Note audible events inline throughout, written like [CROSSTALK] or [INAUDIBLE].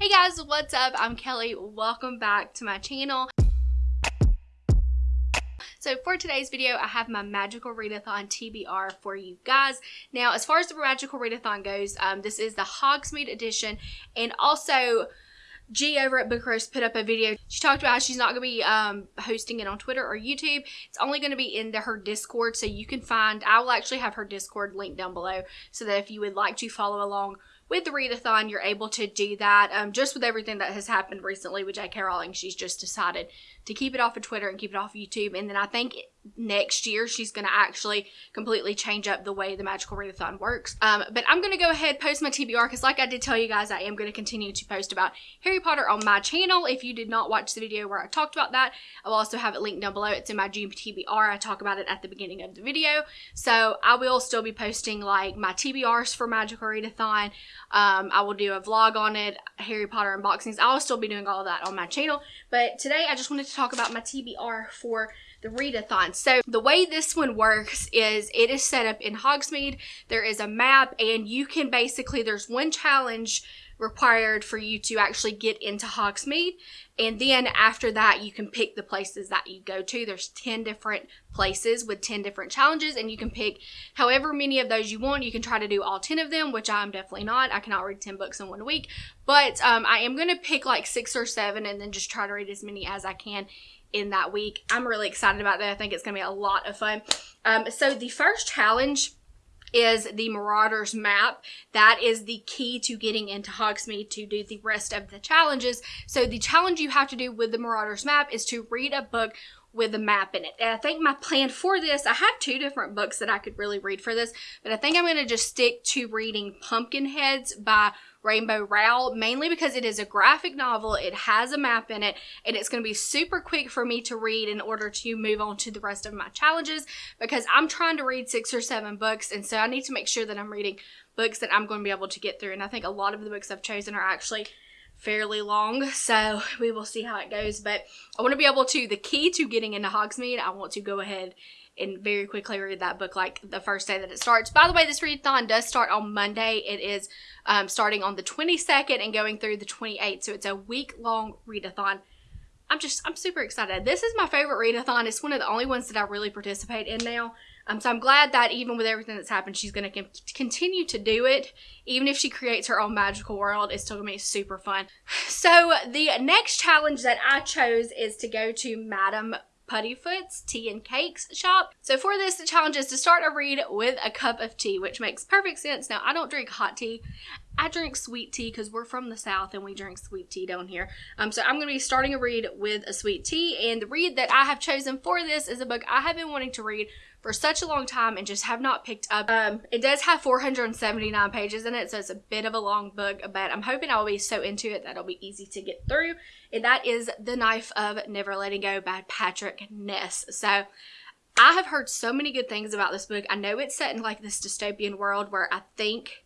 Hey guys, what's up? I'm Kelly. Welcome back to my channel. So for today's video, I have my Magical Readathon TBR for you guys. Now, as far as the Magical Readathon goes, um, this is the Hogsmeade edition, and also G over at Book put up a video. She talked about how she's not going to be um, hosting it on Twitter or YouTube. It's only going to be in the, her Discord, so you can find, I will actually have her Discord link down below, so that if you would like to follow along with the readathon, you're able to do that. Um, just with everything that has happened recently with J.K. Rowling, she's just decided to keep it off of Twitter and keep it off of YouTube. And then I think next year she's going to actually completely change up the way the Magical Readathon works. Um, but I'm going to go ahead post my TBR because like I did tell you guys, I am going to continue to post about Harry Potter on my channel. If you did not watch the video where I talked about that, I'll also have it linked down below. It's in my June TBR. I talk about it at the beginning of the video. So I will still be posting like my TBRs for Magical Readathon. Um, I will do a vlog on it, Harry Potter unboxings. I'll still be doing all of that on my channel. But today I just wanted to talk about my TBR for the readathon. So the way this one works is it is set up in Hogsmeade. There is a map and you can basically, there's one challenge required for you to actually get into Hogsmeade. And then after that, you can pick the places that you go to. There's 10 different places with 10 different challenges, and you can pick however many of those you want. You can try to do all 10 of them, which I'm definitely not. I cannot read 10 books in one week. But um, I am going to pick like six or seven and then just try to read as many as I can in that week. I'm really excited about that. I think it's going to be a lot of fun. Um, so the first challenge is the Marauders map. That is the key to getting into Hogsmeade to do the rest of the challenges. So the challenge you have to do with the Marauders map is to read a book with a map in it. And I think my plan for this, I have two different books that I could really read for this, but I think I'm going to just stick to reading Pumpkinheads by Rainbow Rowell, mainly because it is a graphic novel, it has a map in it, and it's going to be super quick for me to read in order to move on to the rest of my challenges because I'm trying to read six or seven books, and so I need to make sure that I'm reading books that I'm going to be able to get through. And I think a lot of the books I've chosen are actually fairly long, so we will see how it goes. But I want to be able to, the key to getting into Hogsmeade, I want to go ahead and very quickly read that book like the first day that it starts. By the way, this readathon does start on Monday. It is um, starting on the 22nd and going through the 28th, so it's a week long readathon. I'm just, I'm super excited. This is my favorite readathon. It's one of the only ones that I really participate in now. Um, so I'm glad that even with everything that's happened, she's going to continue to do it. Even if she creates her own magical world, it's still going to be super fun. [SIGHS] So the next challenge that I chose is to go to Madame Puddifoot's Tea and Cakes shop. So for this, the challenge is to start a read with a cup of tea, which makes perfect sense. Now, I don't drink hot tea. I drink sweet tea because we're from the South and we drink sweet tea down here. Um, so I'm going to be starting a read with a sweet tea. And the read that I have chosen for this is a book I have been wanting to read for such a long time and just have not picked up. Um, it does have 479 pages in it, so it's a bit of a long book, but I'm hoping I'll be so into it that it'll be easy to get through. And that is The Knife of Never Letting Go by Patrick Ness. So I have heard so many good things about this book. I know it's set in like this dystopian world where I think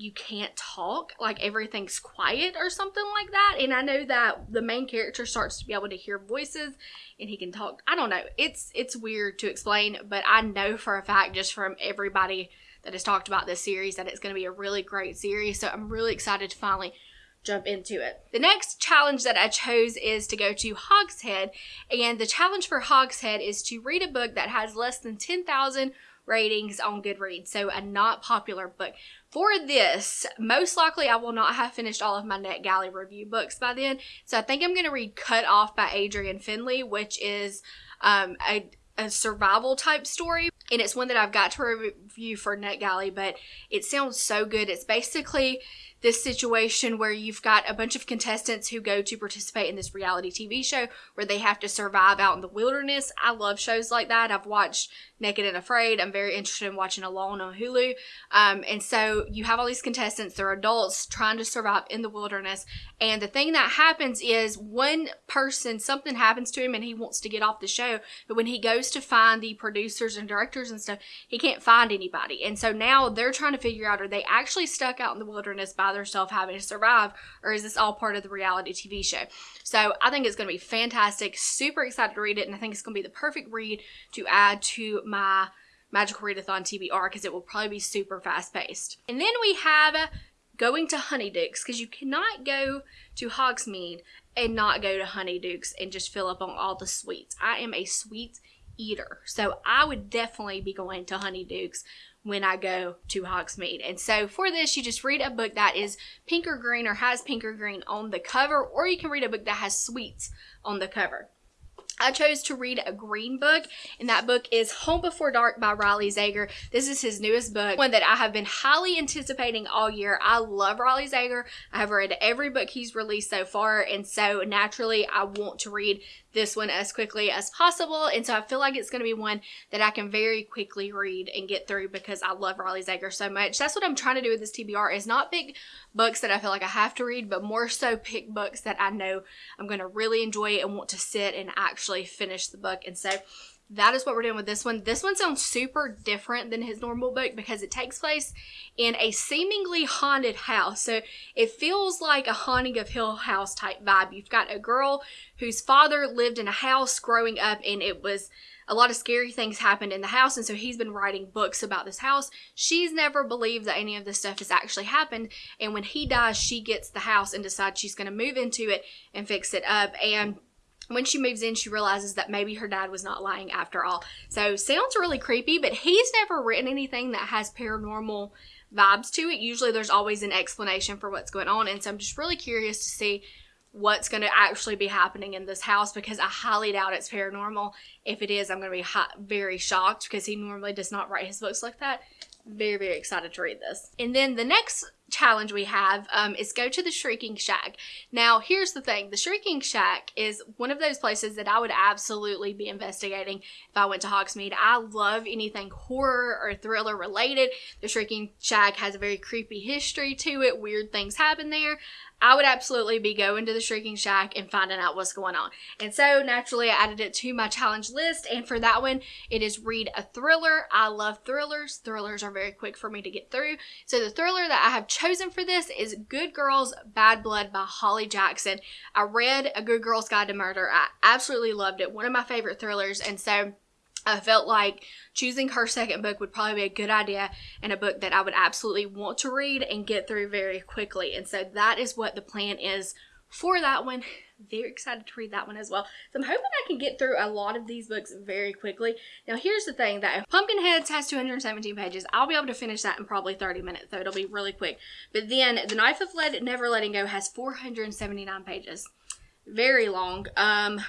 you can't talk, like everything's quiet or something like that. And I know that the main character starts to be able to hear voices and he can talk. I don't know. It's it's weird to explain, but I know for a fact just from everybody that has talked about this series that it's going to be a really great series. So I'm really excited to finally jump into it. The next challenge that I chose is to go to Hogshead, and the challenge for Hogshead is to read a book that has less than 10,000 ratings on Goodreads, so a not popular book. For this, most likely I will not have finished all of my NetGalley review books by then, so I think I'm going to read Cut Off by Adrianne Finlay, which is um, a, a survival type story. And it's one that I've got to review for NetGalley, but it sounds so good. It's basically this situation where you've got a bunch of contestants who go to participate in this reality TV show where they have to survive out in the wilderness. I love shows like that. I've watched Naked and Afraid. I'm very interested in watching Alone on Hulu. Um, and so you have all these contestants, they're adults trying to survive in the wilderness. And the thing that happens is one person, something happens to him and he wants to get off the show. But when he goes to find the producers and directors and stuff, he can't find anybody. And so now they're trying to figure out are they actually stuck out in the wilderness by themselves having to survive, or is this all part of the reality TV show? So I think it's going to be fantastic. Super excited to read it. And I think it's going to be the perfect read to add to my Magical Readathon TBR because it will probably be super fast paced. And then we have going to Honeydukes because you cannot go to Hogsmeade and not go to Honeydukes and just fill up on all the sweets. I am a sweet eater, so I would definitely be going to Honeydukes when I go to Hogsmeade. And so for this, you just read a book that is pink or green or has pink or green on the cover, or you can read a book that has sweets on the cover. I chose to read a green book, and that book is Home Before Dark by Riley Sager. This is his newest book, one that I have been highly anticipating all year. I love Riley Sager. I have read every book he's released so far, and so naturally, I want to read this one as quickly as possible. And so I feel like it's going to be one that I can very quickly read and get through because I love Riley Sager so much. That's what I'm trying to do with this TBR is not pick books that I feel like I have to read, but more so pick books that I know I'm going to really enjoy and want to sit and actually finish the book. And so that is what we're doing with this one. This one sounds super different than his normal book because it takes place in a seemingly haunted house. So it feels like a haunting of Hill House type vibe. You've got a girl whose father lived in a house growing up and it was a lot of scary things happened in the house and so he's been writing books about this house. She's never believed that any of this stuff has actually happened and when he dies she gets the house and decides she's going to move into it and fix it up and when she moves in, she realizes that maybe her dad was not lying after all. So sounds really creepy, but he's never written anything that has paranormal vibes to it. Usually there's always an explanation for what's going on. And so I'm just really curious to see what's going to actually be happening in this house because I highly doubt it's paranormal. If it is, I'm going to be very shocked because he normally does not write his books like that. Very, very excited to read this. And then the next challenge we have um, is go to the Shrieking Shack. Now, here's the thing. The Shrieking Shack is one of those places that I would absolutely be investigating if I went to Hogsmeade. I love anything horror or thriller related. The Shrieking Shack has a very creepy history to it. Weird things happen there. I would absolutely be going to the Shrieking Shack and finding out what's going on. And so naturally I added it to my challenge list. And for that one, it is read a thriller. I love thrillers. Thrillers are very quick for me to get through. So the thriller that I have chosen for this is Good Girls Bad Blood by Holly Jackson. I read A Good Girl's Guide to Murder. I absolutely loved it. One of my favorite thrillers. And so I felt like choosing her second book would probably be a good idea and a book that I would absolutely want to read and get through very quickly. And so that is what the plan is for that one. Very excited to read that one as well. So I'm hoping I can get through a lot of these books very quickly. Now here's the thing that Pumpkinheads has 217 pages. I'll be able to finish that in probably 30 minutes, so it'll be really quick. But then The Knife of Lead Never Letting Go has 479 pages. Very long. Um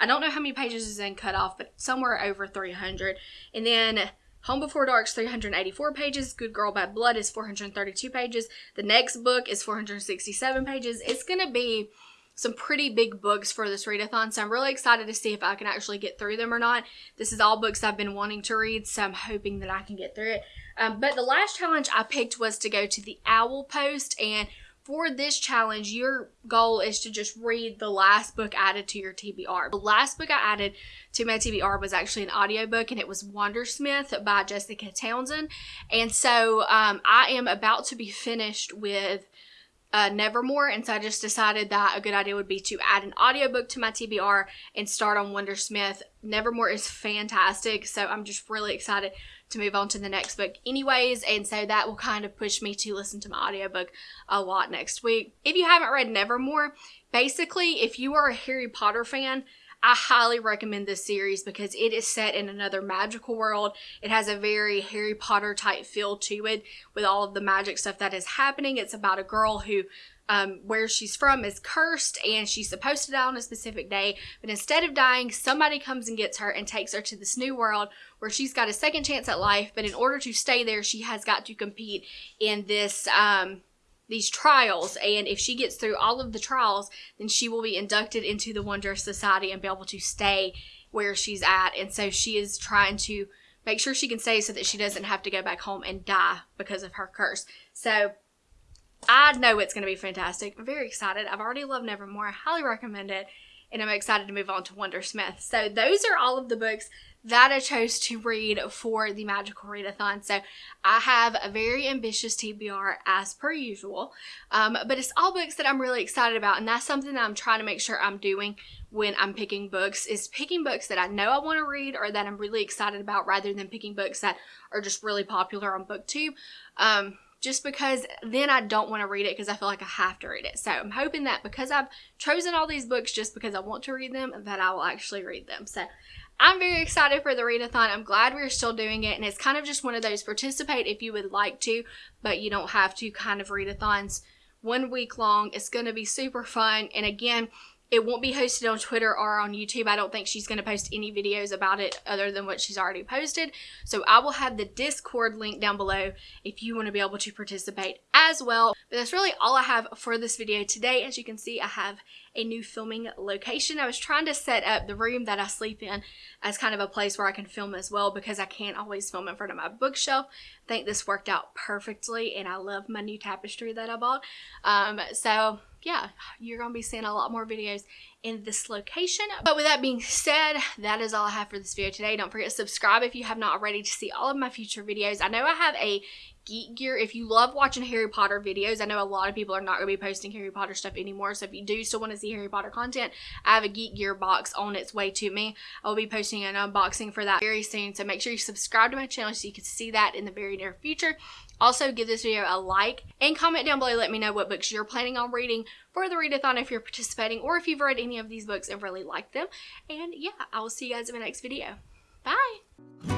I don't know how many pages is in cut off, but somewhere over 300. And then Home Before Dark's 384 pages. Good Girl Bad Blood is 432 pages. The next book is 467 pages. It's going to be some pretty big books for this readathon, so I'm really excited to see if I can actually get through them or not. This is all books I've been wanting to read, so I'm hoping that I can get through it. Um, but the last challenge I picked was to go to the Owl Post, and for this challenge, your goal is to just read the last book added to your TBR. The last book I added to my TBR was actually an audiobook and it was Wundersmith by Jessica Townsend. And so um, I am about to be finished with uh, Nevermoor, and so I just decided that a good idea would be to add an audiobook to my TBR and start on Wundersmith. Nevermoor is fantastic, so I'm just really excited to move on to the next book anyways and so that will kind of push me to listen to my audiobook a lot next week. If you haven't read Nevermoor, basically if you are a Harry Potter fan, I highly recommend this series because it is set in another magical world. It has a very Harry Potter type feel to it with all of the magic stuff that is happening. It's about a girl who um, where she's from is cursed and she's supposed to die on a specific day. But instead of dying, somebody comes and gets her and takes her to this new world where she's got a second chance at life. But in order to stay there, she has got to compete in this, um, these trials. And if she gets through all of the trials, then she will be inducted into the Wundrous Society and be able to stay where she's at. And so she is trying to make sure she can stay so that she doesn't have to go back home and die because of her curse. So I know it's going to be fantastic. I'm very excited. I've already loved Nevermoor. I highly recommend it. And I'm excited to move on to Wundersmith. So those are all of the books that I chose to read for the Magical Readathon. So I have a very ambitious TBR as per usual, um, but it's all books that I'm really excited about, and that's something that I'm trying to make sure I'm doing when I'm picking books is picking books that I know I want to read or that I'm really excited about rather than picking books that are just really popular on BookTube. Um, just because then I don't want to read it because I feel like I have to read it. So I'm hoping that because I've chosen all these books just because I want to read them, that I will actually read them. So I'm very excited for the readathon. I'm glad we're still doing it. And it's kind of just one of those participate if you would like to, but you don't have to kind of readathons one week long. It's going to be super fun. And again, it won't be hosted on Twitter or on YouTube. I don't think she's going to post any videos about it other than what she's already posted. So I will have the Discord link down below if you want to be able to participate as well. But that's really all I have for this video today. As you can see, I have a new filming location. I was trying to set up the room that I sleep in as kind of a place where I can film as well because I can't always film in front of my bookshelf. I think this worked out perfectly and I love my new tapestry that I bought. Um, so yeah, you're going to be seeing a lot more videos in this location. But with that being said, that is all I have for this video today. Don't forget to subscribe if you have not already to see all of my future videos. I know I have a Geek Gear. If you love watching Harry Potter videos, I know a lot of people are not going to be posting Harry Potter stuff anymore. So if you do still want to see Harry Potter content, I have a Geek Gear box on its way to me. I'll be posting an unboxing for that very soon. So make sure you subscribe to my channel so you can see that in the very near future. Also, give this video a like and comment down below. Let me know what books you're planning on reading for the readathon if you're participating or if you've read any of these books and really liked them. And yeah, I will see you guys in my next video. Bye!